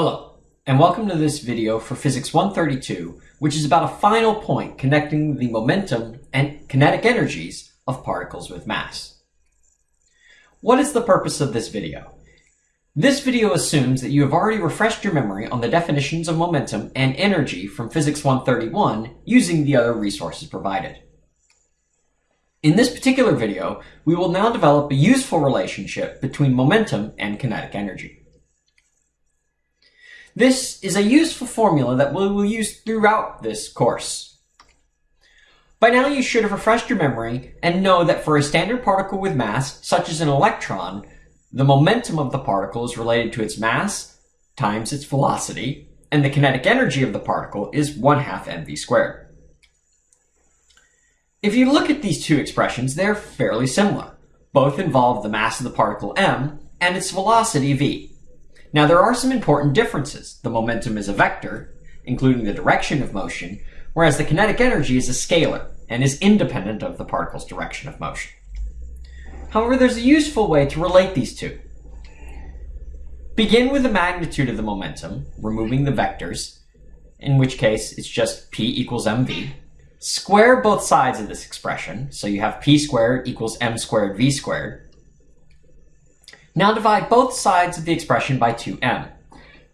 Hello, and welcome to this video for Physics 132, which is about a final point connecting the momentum and kinetic energies of particles with mass. What is the purpose of this video? This video assumes that you have already refreshed your memory on the definitions of momentum and energy from Physics 131 using the other resources provided. In this particular video, we will now develop a useful relationship between momentum and kinetic energy. This is a useful formula that we will use throughout this course. By now you should have refreshed your memory and know that for a standard particle with mass, such as an electron, the momentum of the particle is related to its mass times its velocity, and the kinetic energy of the particle is 1 half mv squared. If you look at these two expressions, they're fairly similar. Both involve the mass of the particle m and its velocity v. Now there are some important differences. The momentum is a vector, including the direction of motion, whereas the kinetic energy is a scalar and is independent of the particle's direction of motion. However, there's a useful way to relate these two. Begin with the magnitude of the momentum, removing the vectors, in which case it's just p equals mv. Square both sides of this expression, so you have p squared equals m squared v squared, now divide both sides of the expression by 2m.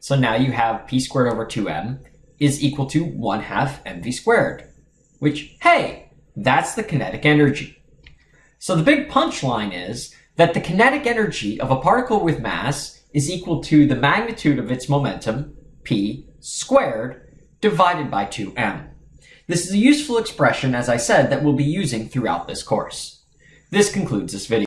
So now you have p squared over 2m is equal to 1 half mv squared, which, hey, that's the kinetic energy. So the big punchline is that the kinetic energy of a particle with mass is equal to the magnitude of its momentum, p, squared, divided by 2m. This is a useful expression, as I said, that we'll be using throughout this course. This concludes this video.